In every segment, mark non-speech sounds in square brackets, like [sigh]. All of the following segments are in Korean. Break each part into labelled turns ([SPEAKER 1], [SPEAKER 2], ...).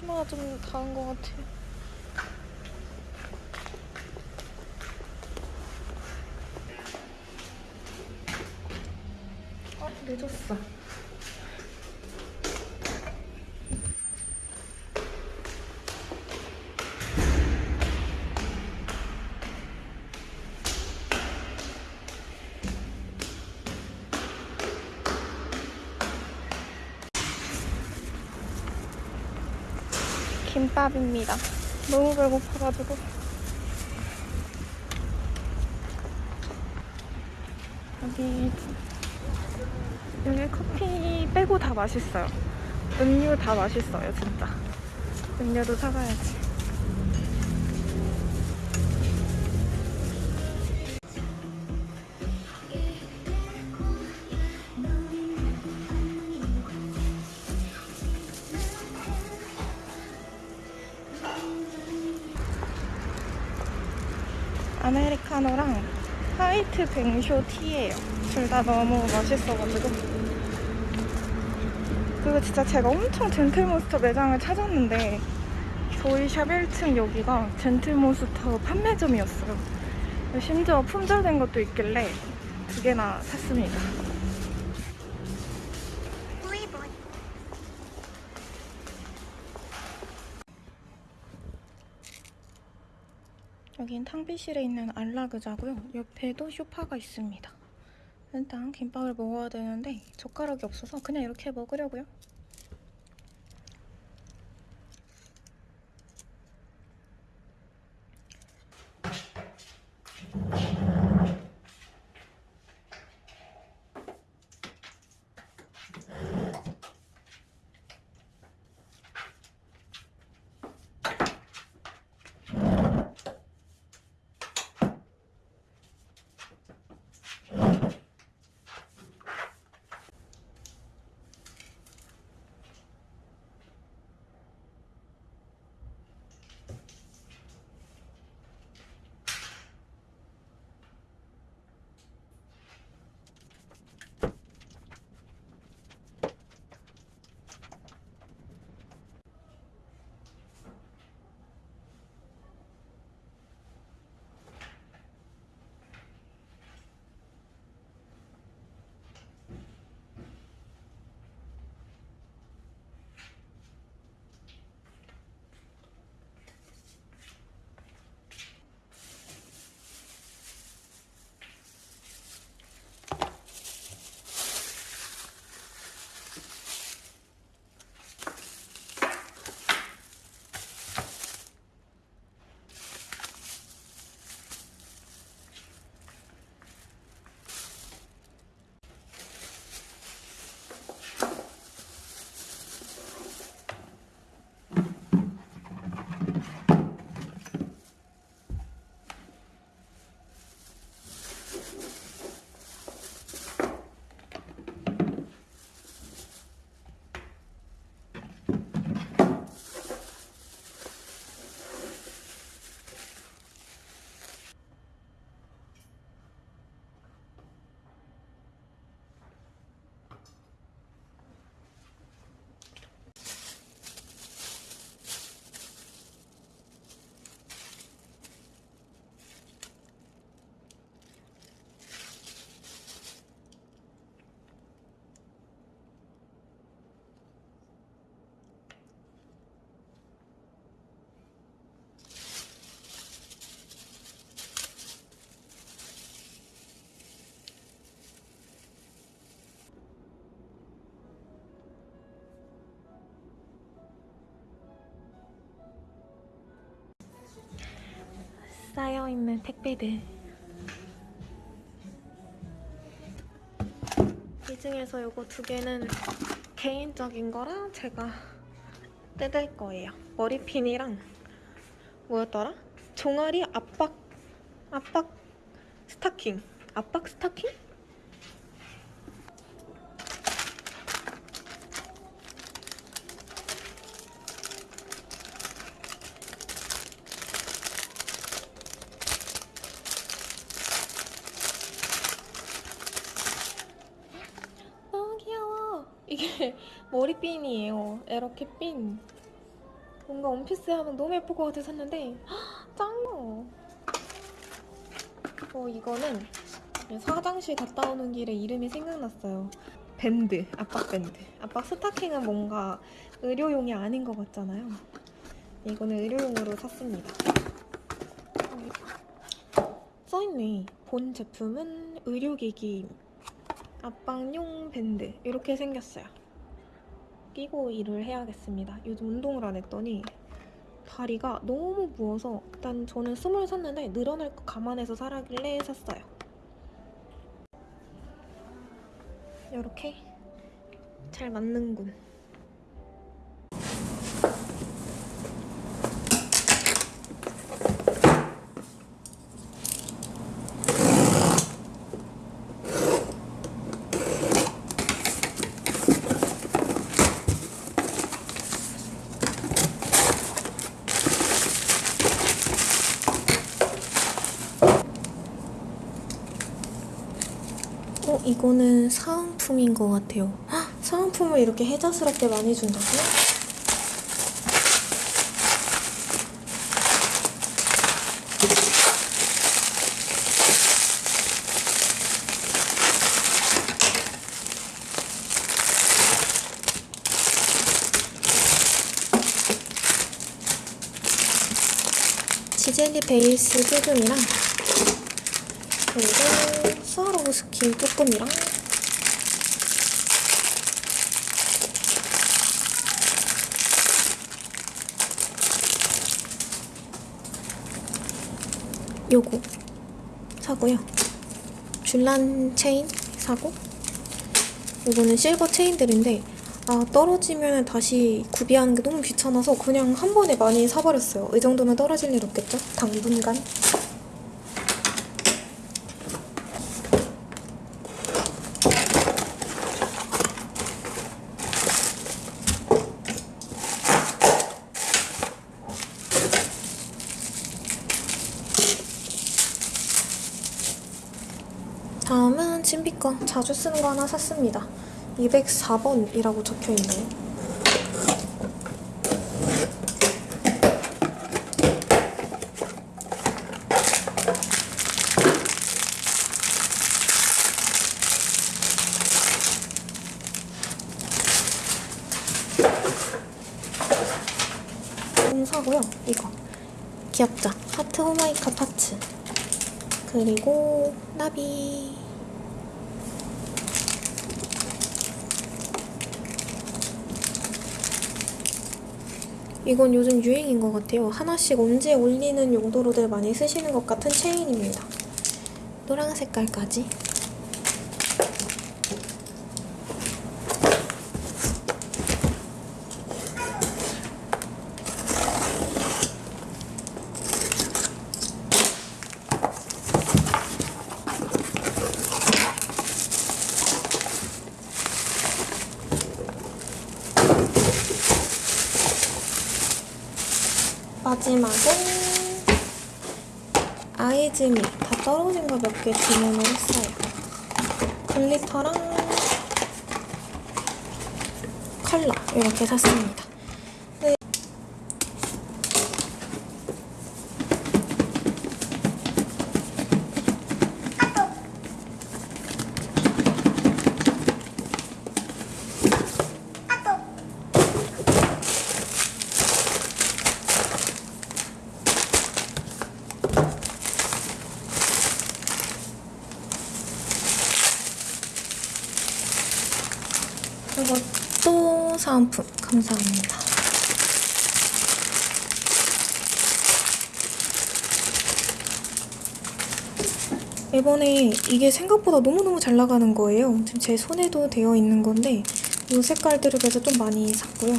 [SPEAKER 1] 치마가 좀 닿은 것 같아. 어, 늦었어. 김밥입니다. 너무 배고파가지고. 여기, 여기 커피 빼고 다 맛있어요. 음료 다 맛있어요, 진짜. 음료도 사가야지. 아메리카노랑 화이트 뱅쇼 티예요. 둘 다 너무 맛있어가지고. 그리고 진짜 제가 엄청 젠틀몬스터 매장을 찾았는데 저희 샵 1층 여기가 젠틀몬스터 판매점이었어요. 심지어 품절된 것도 있길래 두 개나 샀습니다. 여긴 탕비실에 있는 안라그자고요. 옆에도 쇼파가 있습니다. 일단 김밥을 먹어야 되는데 젓가락이 없어서 그냥 이렇게 먹으려고요. 쌓여있는 택배들 이 중에서 이거 두 개는 개인적인 거라 제가 뜯을 거예요 머리핀이랑 뭐였더라? 종아리 압박 압박 스타킹 압박 스타킹? 이게 머리핀 이렇게 핀. 뭔가 원피스 하면 너무 예쁠 것 같아서 샀는데 짱나. 어 이거는 화장실 갔다 오는 길에 이름이 생각났어요. 밴드, 압박 밴드. 압박 스타킹은 뭔가 의료용이 아닌 것 같잖아요. 이거는 의료용으로 샀습니다. 써있네. 본 제품은 의료기기 압박용 밴드 이렇게 생겼어요. 끼고 일을 해야겠습니다. 요즘 운동을 안 했더니 다리가 너무 부어서 일단 저는 small 샀는데 늘어날 거 감안해서 사라길래 샀어요. 이렇게 잘 맞는군. 어, 이거는 사은품인 것 같아요. 헉, 사은품을 이렇게 혜자스럽게 많이 준다고요? 지젤리 베이스 필름이랑 그리고 스와로브스키 조금이랑 요거 사고요. 줄란 체인 사고 이거는 실버 체인들인데 아 떨어지면 다시 구비하는 게 너무 귀찮아서 그냥 한 번에 많이 사버렸어요. 이 정도면 떨어질 일 없겠죠? 당분간. 다음은 친비 거 자주 쓰는 거 하나 샀습니다. 204번이라고 적혀 있네요. 음, 사고요. 이거 귀엽죠? 하트 호마이카 파츠. 그리고 나비 이건 요즘 유행인 것 같아요. 하나씩 언제 올리는 용도로들 많이 쓰시는 것 같은 체인입니다. 노란 색깔까지. 마지막은 아이즈미 다 떨어진 거 몇 개 주문을 했어요. 글리터랑 컬러 이렇게 샀습니다. 네. 이것도 사은품 감사합니다. 이번에 이게 생각보다 너무너무 잘 나가는 거예요. 지금 제 손에도 되어 있는 건데 이 색깔들을 그래서 좀 많이 샀고요.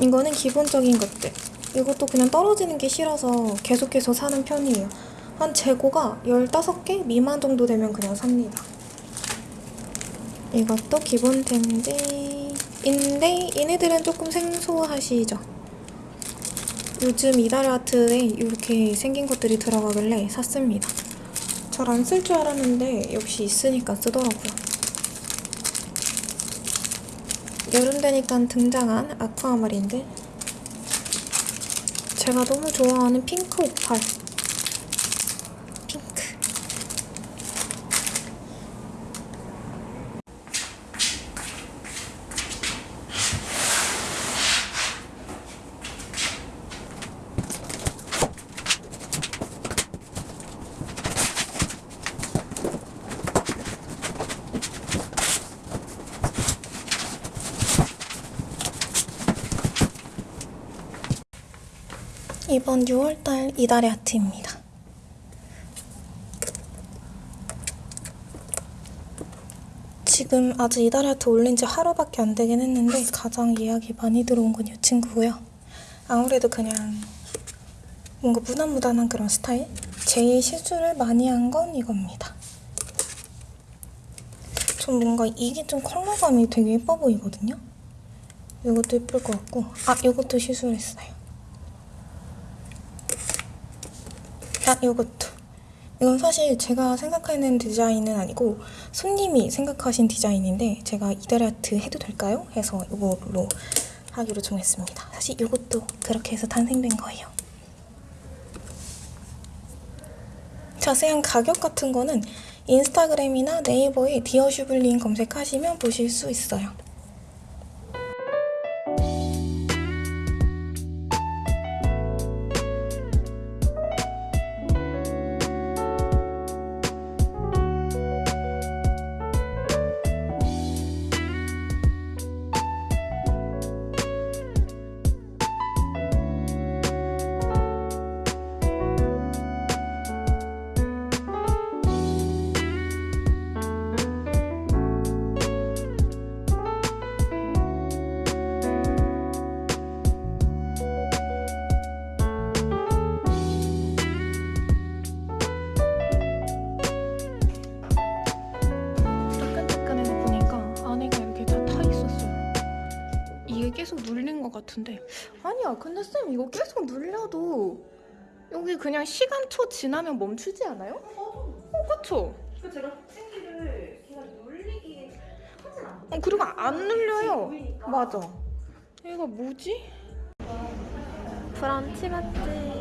[SPEAKER 1] 이거는 기본적인 것들. 이것도 그냥 떨어지는 게 싫어서 계속해서 사는 편이에요. 한 재고가 15개 미만 정도 되면 그냥 삽니다. 이것도 기본 템 인데 얘네들은 조금 생소하시죠? 요즘 이달의 아트에 이렇게 생긴 것들이 들어가길래 샀습니다. 잘 안 쓸 줄 알았는데 역시 있으니까 쓰더라고요. 여름 되니까 등장한 아쿠아마린들. 제가 너무 좋아하는 핑크 오팔. 핑크. 이번 6월달 이달의 아트입니다. 지금 아직 이달의 아트 올린 지 하루밖에 안 되긴 했는데 가장 예약이 많이 들어온 건 이 친구고요. 아무래도 그냥 뭔가 무난무단한 그런 스타일? 제일 시술을 많이 한 건 이겁니다. 좀 뭔가 이게 좀 컬러감이 되게 예뻐 보이거든요? 이것도 예쁠 것 같고 아 이것도 시술했어요. 아, 요것도. 이건 사실 제가 생각하는 디자인은 아니고 손님이 생각하신 디자인인데 제가 이달 아트 해도 될까요? 해서 이걸로 하기로 정했습니다. 사실 이것도 그렇게 해서 탄생된 거예요. 자세한 가격 같은 거는 인스타그램이나 네이버에 디어 슈블린 검색하시면 보실 수 있어요. 같은데 아니야. 근데 쌤 이거 계속 눌려도 여기 그냥 시간초 지나면 멈추지 않아요? 어, 그쵸?
[SPEAKER 2] 그 제가 톡생기를 걔가 눌리게 하진 않아요.
[SPEAKER 3] 어, 그리고 안 눌려요.
[SPEAKER 2] 보이니까.
[SPEAKER 3] 맞아. 얘가 뭐지?
[SPEAKER 1] 브런치 맛집. 네.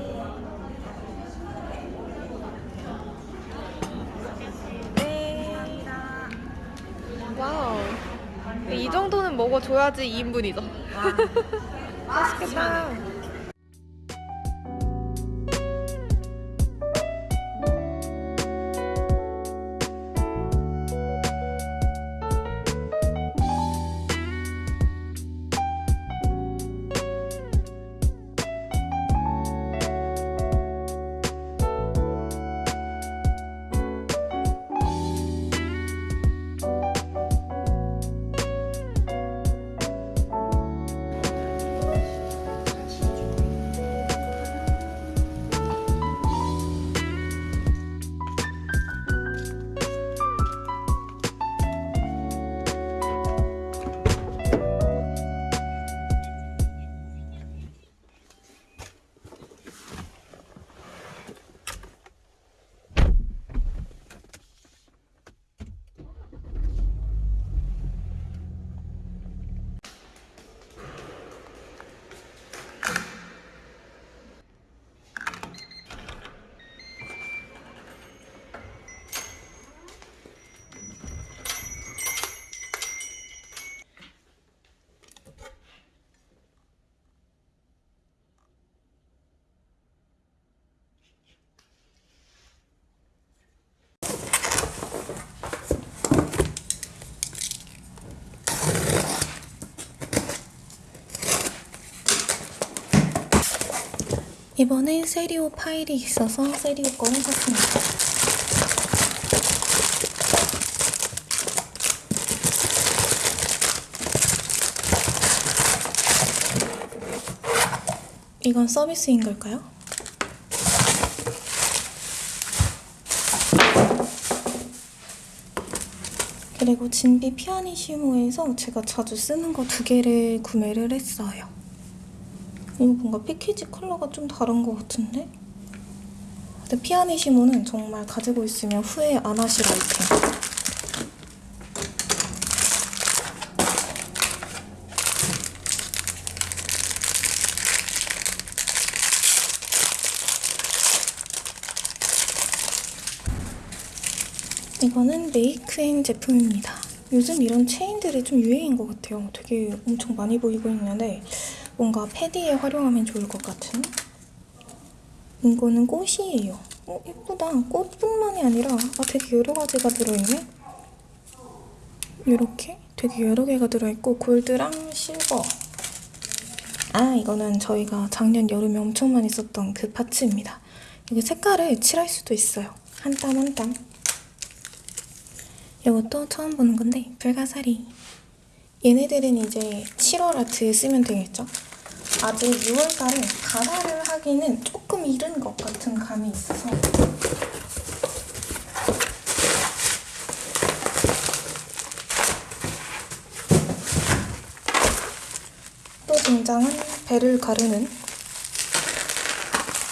[SPEAKER 1] 와우. 이 정도는 먹어줘야지 2인분이죠. [laughs] 맛있 이번에 세리오 파일이 있어서 세리오 거를 샀습니다. 이건 서비스인 걸까요? 그리고 진비 피아니시모에서 제가 자주 쓰는 거 두 개를 구매를 했어요. 이거 뭔가 패키지 컬러가 좀 다른 것 같은데? 근데 피아니시모는 정말 가지고 있으면 후회 안 하실 아이템. 이거는 메이크앤 제품입니다. 요즘 이런 체인들이 좀 유행인 것 같아요. 되게 엄청 많이 보이고 있는데 뭔가 패디에 활용하면 좋을 것 같은 이거는 꽃이에요. 어, 예쁘다. 꽃뿐만이 아니라 아, 되게 여러 가지가 들어있네. 이렇게 되게 여러 개가 들어있고 골드랑 실버 아 이거는 저희가 작년 여름에 엄청 많이 썼던 그 파츠입니다. 이게 색깔을 칠할 수도 있어요. 한 땀 한 땀. 이것도 처음 보는 건데 불가사리. 얘네들은 이제 7월 아트에 쓰면 되겠죠? 아직 6월달에 가사를 하기는 조금 이른 것 같은 감이 있어서 또 등장한 배를 가르는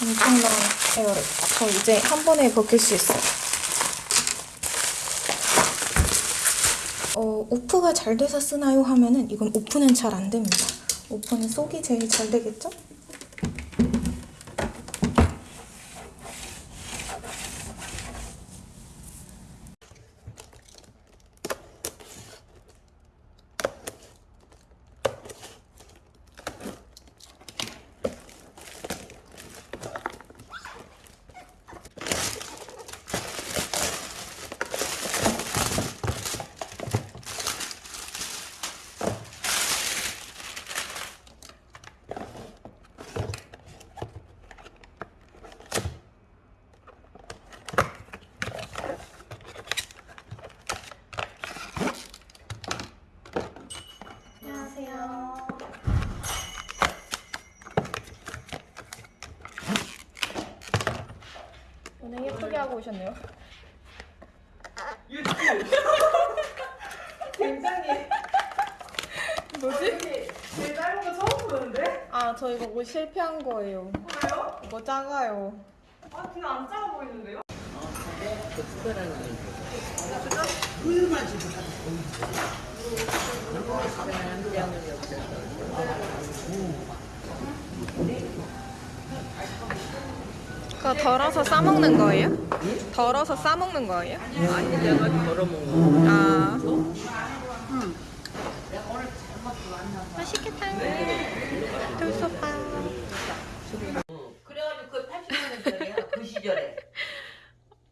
[SPEAKER 1] 엄청난 에어랩. 저 이제 한 번에 벗길 수 있어요. 어, 오프가 잘 돼서 쓰나요? 하면은 이건 오프는 잘 안 됩니다. 오프는 속이 제일 잘 되겠죠? 오셨네요.
[SPEAKER 2] 굉장히
[SPEAKER 1] 뭐지?
[SPEAKER 2] 제 짧은 거 처음 보는데?
[SPEAKER 1] 아, 저 이거 옷 실패한 거예요.
[SPEAKER 2] 뭐예요?
[SPEAKER 1] 이거 작아요.
[SPEAKER 2] 아 그냥 안 작아 보이는데요?
[SPEAKER 1] 그거 덜어서 싸먹는 거예요? 덜어서 싸먹는 거예요?
[SPEAKER 4] 아니 내가 덜어 먹는 거.
[SPEAKER 1] 아. 맛있겠다. 돌솥밥.
[SPEAKER 4] 그래가지고 그 80년대야 그 시절에.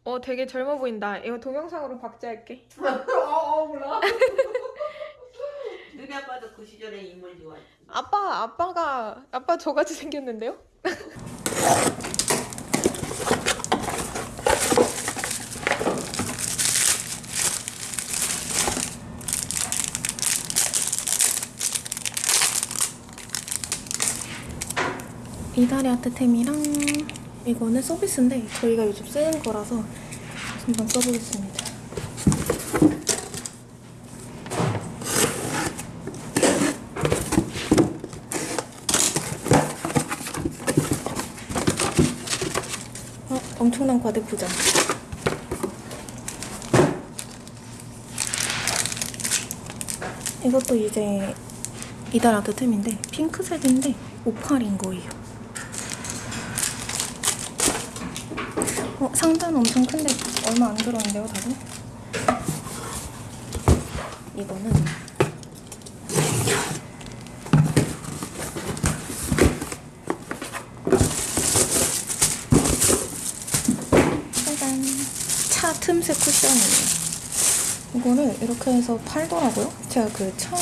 [SPEAKER 1] 어, 되게 젊어 보인다. 이거 동영상으로 박제할게. [laughs]
[SPEAKER 2] 아 몰라 [laughs]
[SPEAKER 4] 너네 아빠도 그 시절에 인물 좋아했지.
[SPEAKER 1] 아빠, 아빠가 아빠 저같이 생겼는데요? [laughs] 이달의 아트템이랑 이거는 서비스인데 저희가 요즘 쓰는 거라서 한번 써보겠습니다. 어, 엄청난 과대 포장. 이것도 이제 이달 아트템인데 핑크색인데 오팔인 거예요. 어, 상자는 엄청 큰데 얼마 안 들었는데요, 다들? 이거는 짜잔 차 틈새 쿠션이에요. 이거를 이렇게 해서 팔더라고요. 제가 그 차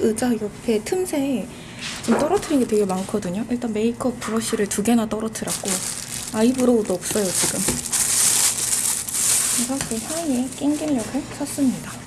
[SPEAKER 1] 의자 옆에 틈새에 좀 떨어뜨린 게 되게 많거든요. 일단 메이크업 브러쉬를 두 개나 떨어뜨렸고 아이브로우도 없어요 지금. 그래서 그 사이에 낑기려고 샀습니다.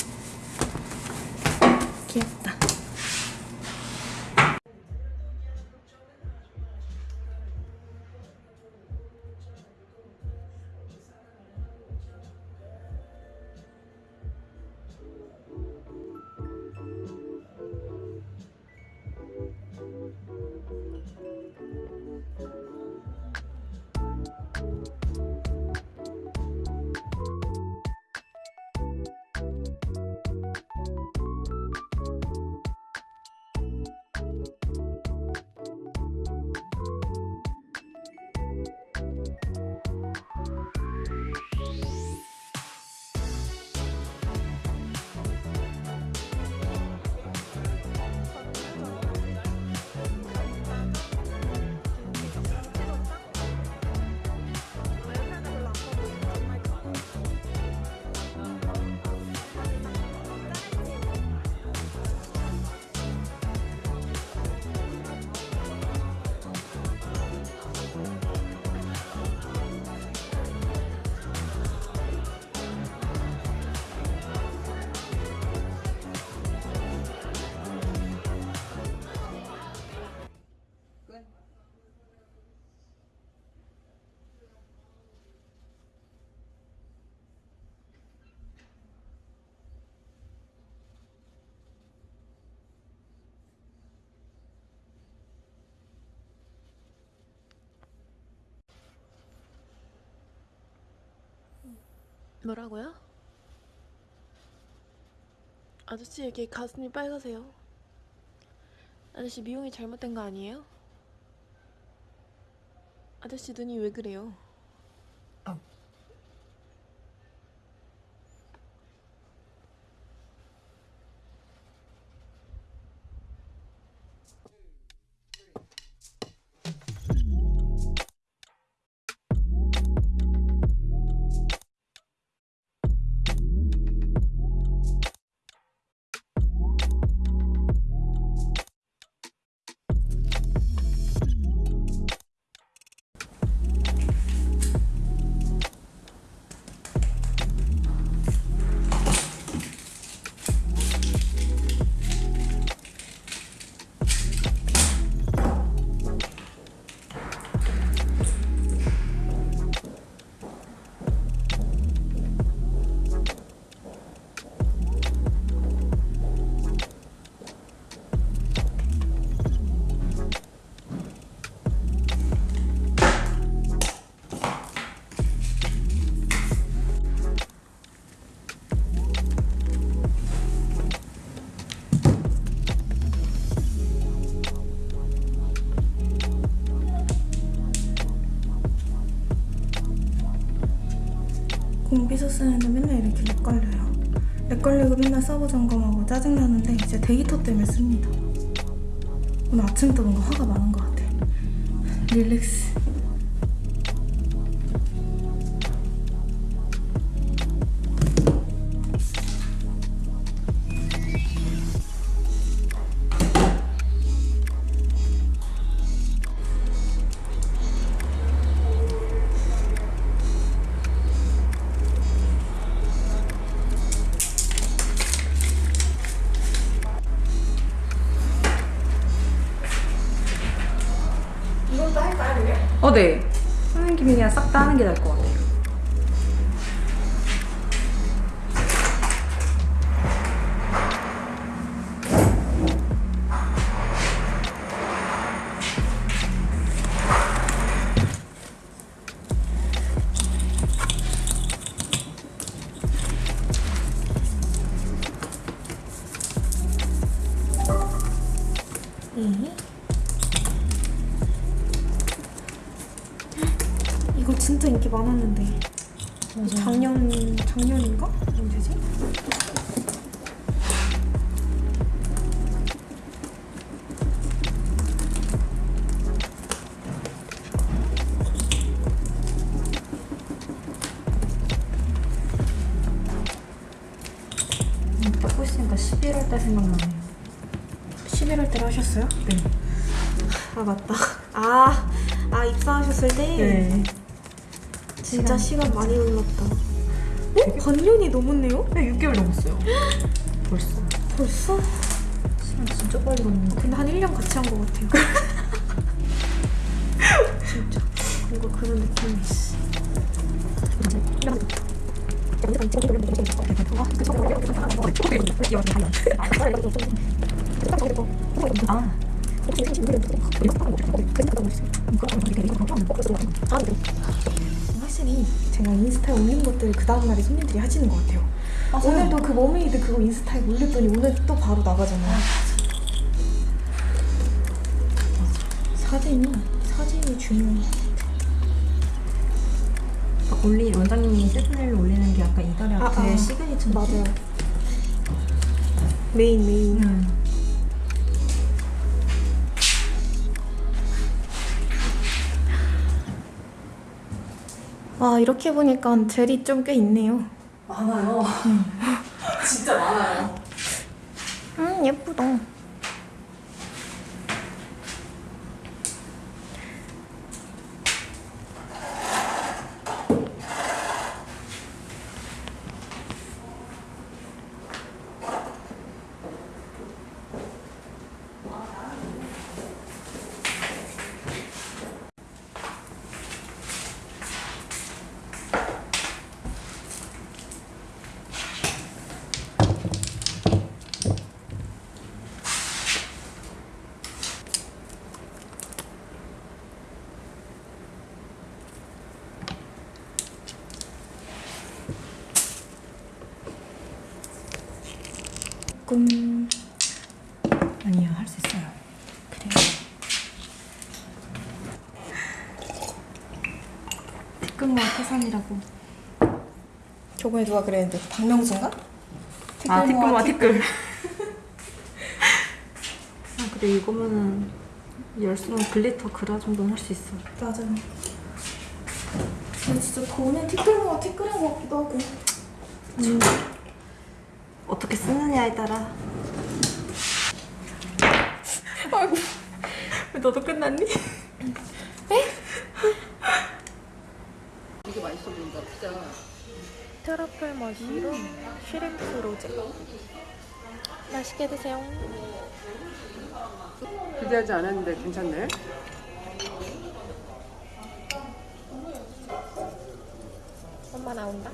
[SPEAKER 5] 뭐라고요? 아저씨 이렇게 가슴이 빨가세요. 아저씨 미용이 잘못된 거 아니에요? 아저씨 눈이 왜 그래요?
[SPEAKER 1] 공비서 쓰는데 맨날 이렇게 lag 걸려요. lag 걸리고 맨날 서버 점검하고 짜증나는데 이제 데이터 때문에 씁니다. 오늘 아침부터 뭔가 화가 많은 것 같아.
[SPEAKER 6] relax. 그냥 싹 11월
[SPEAKER 1] 달에 하셨어요?
[SPEAKER 6] 네.
[SPEAKER 1] 아 맞다. 아, 아 입사하셨을 때
[SPEAKER 6] 네.
[SPEAKER 1] 진짜 시간 많이 흘렀다. 어? 반년이 넘었네요?
[SPEAKER 6] 네, 6개월 넘었어요. 벌써.
[SPEAKER 1] 벌써?
[SPEAKER 6] 시간 진짜 빨리 갔네.
[SPEAKER 1] 근데 한 1년 같이 한 것 같아요. 진짜. 뭔가 그런 느낌이 있어.
[SPEAKER 6] 아.
[SPEAKER 1] 확실히 제가 인스타에 올린 것들을 그 다음날에 손님들이 하시는 것 같아요. 오늘도 그 mermaid 그거 인스타에 올렸더니 오늘 또 바로 나가잖아요. 사진이, 사진이 중요해.
[SPEAKER 6] 올리 원장님이 세트를 올리는 게 약간 이달의
[SPEAKER 1] 아,
[SPEAKER 6] 아. 시그니처
[SPEAKER 1] 맞아요. 메인, 메인.
[SPEAKER 6] 음.
[SPEAKER 1] 와, 이렇게 보니까 젤이 좀 꽤 있네요.
[SPEAKER 6] 많아요. [laughs] 진짜 많아요.
[SPEAKER 1] 음, 예쁘다. 태산이라고. 저번에 누가 그랬는데 박명수인가?
[SPEAKER 6] 아, 티끌모아
[SPEAKER 1] 티끌. [laughs]
[SPEAKER 6] 아, 근데 이거면은 열쇠랑 glitter 그라 정도는 할 수 있어.
[SPEAKER 1] 맞아. 근데 진짜 보면 티끌 모아 티끌인 것 같기도 하고.
[SPEAKER 6] 음. 어떻게 쓰느냐에 따라.
[SPEAKER 1] 아이고.
[SPEAKER 6] 왜 너도 끝났니?
[SPEAKER 7] 보인다 진짜.
[SPEAKER 8] 트러플 머시룸 슈림프 로제. 맛있게 드세요.
[SPEAKER 2] 기대하지 않았는데 괜찮네.
[SPEAKER 8] 엄마 나온다.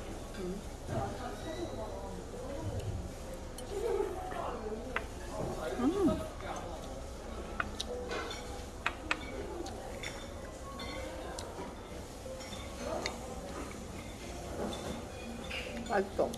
[SPEAKER 2] 맛있어.